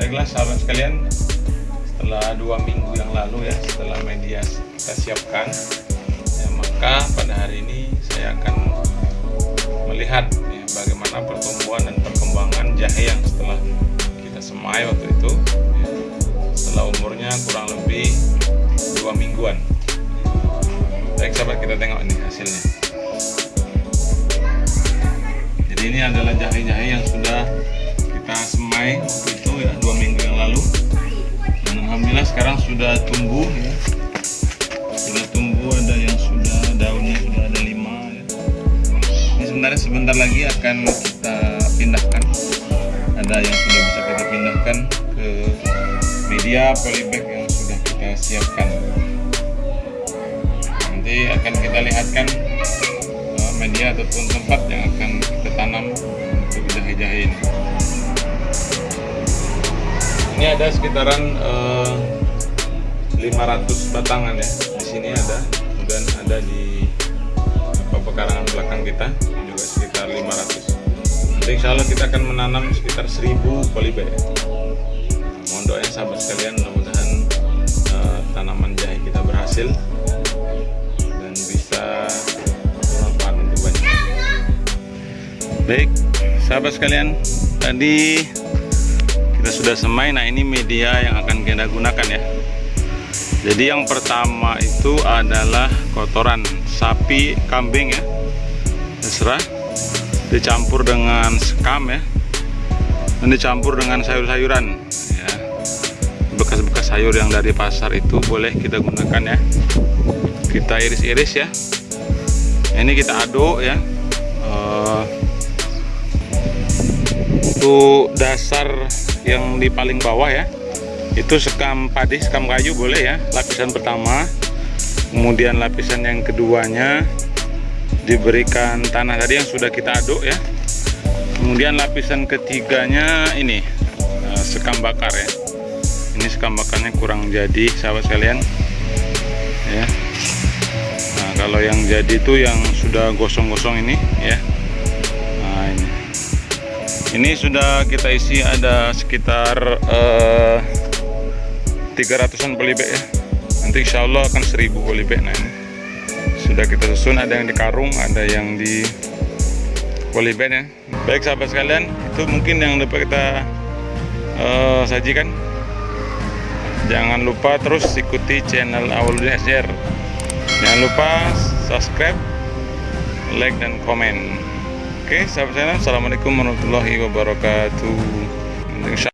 Baiklah sahabat sekalian, setelah dua minggu yang lalu ya, setelah media kita siapkan, ya, maka pada hari ini saya akan melihat ya, bagaimana pertumbuhan dan perkembangan jahe yang setelah kita semai waktu itu, ya, setelah umurnya kurang lebih dua mingguan. Baik sahabat kita tengok ini hasilnya. Jadi ini adalah jahe-jahe yang sudah sudah tumbuh ya. Sudah tumbuh ada yang sudah daunnya sudah ada lima ya. ini sebenarnya sebentar lagi akan kita pindahkan. Ada yang sudah bisa kita pindahkan ke media polybag yang sudah kita siapkan. Nanti akan kita lihatkan uh, media ataupun tempat yang akan kita tanam untuk jahe-jahe ini. Ini ada sekitaran uh, eh, 500 batangan ya. Di sini ada kemudian ada di apa pekarangan belakang kita juga sekitar 500 nanti insya Allah kita akan menanam sekitar 1000 polybag ya. mohon doanya sahabat sekalian mudah-mudahan uh, tanaman jahe kita berhasil dan bisa bermanfaat untuk banyak. Baik sahabat sekalian tadi kita sudah semai. Nah ini media yang akan kita gunakan ya jadi yang pertama itu adalah kotoran sapi kambing ya. Terserah. Dicampur dengan sekam ya. Dan dicampur dengan sayur-sayuran ya. Bekas-bekas sayur yang dari pasar itu boleh kita gunakan ya. Kita iris-iris ya. Ini kita aduk ya. Uh, untuk dasar yang di paling bawah ya itu sekam padi sekam kayu boleh ya lapisan pertama. Kemudian lapisan yang keduanya diberikan tanah tadi yang sudah kita aduk ya. Kemudian lapisan ketiganya ini eh, sekam bakar ya. Ini sekam bakarnya kurang jadi sahabat sekalian. Ya. Nah kalau yang jadi itu yang sudah gosong-gosong ini ya. Ini. Sudah kita isi ada sekitar uh, 300an polybag ya. Nanti insya Allah akan 1000 polybag nah ini. Sudah kita susun ada yang di karung ada yang di polybag ya baik sahabat sekalian itu mungkin yang dapat kita uh, sajikan. Jangan lupa terus ikuti channel Awaludin SR jangan lupa subscribe like dan komen. Oke, sahabat saya, Assalamualaikum warahmatullahi wabarakatuh.